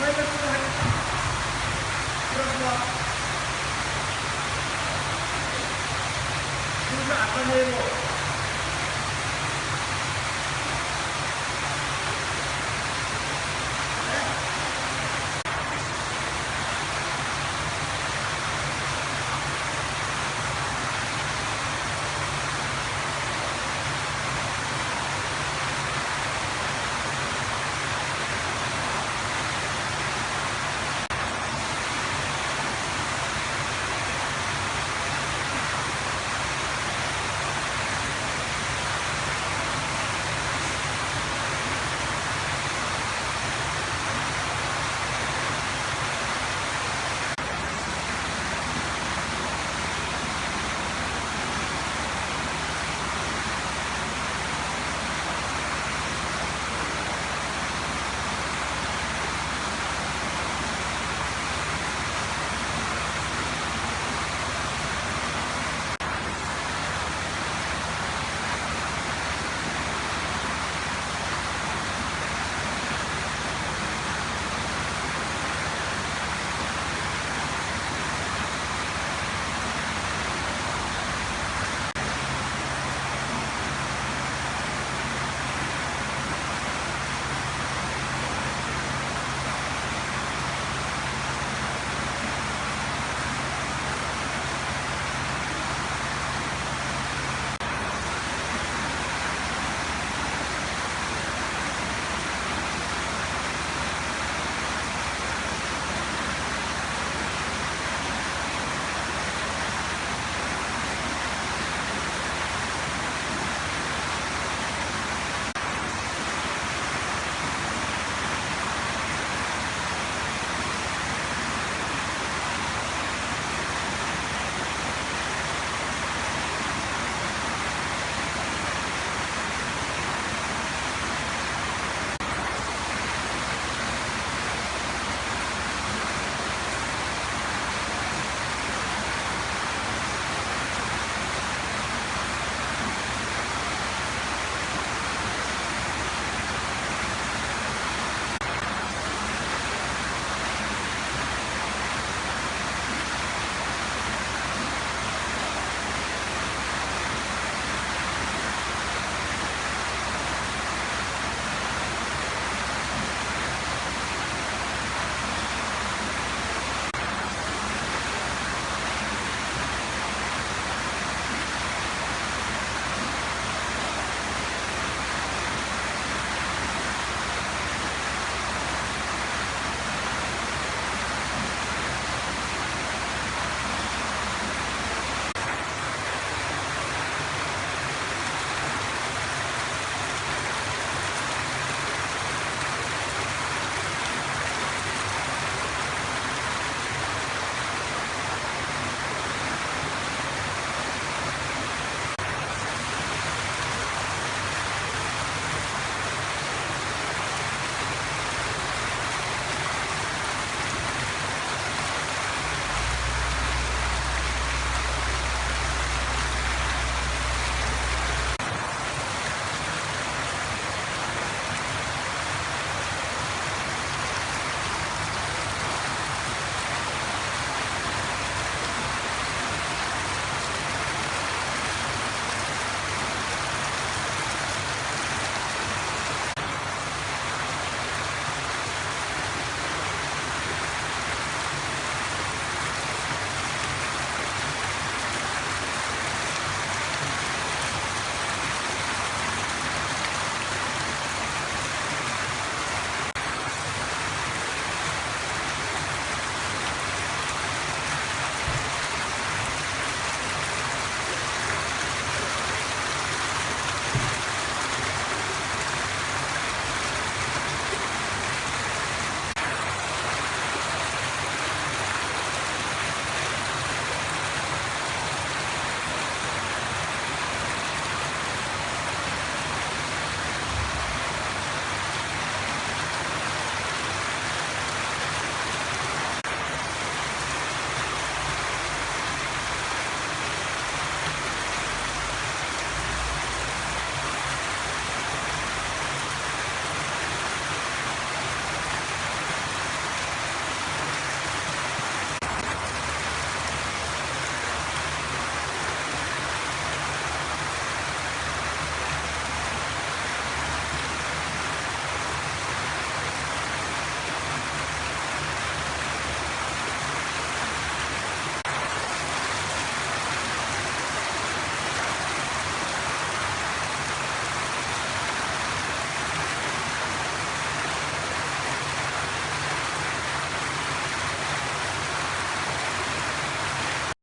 Hãy subscribe không bỏ lỡ những video hấp dẫn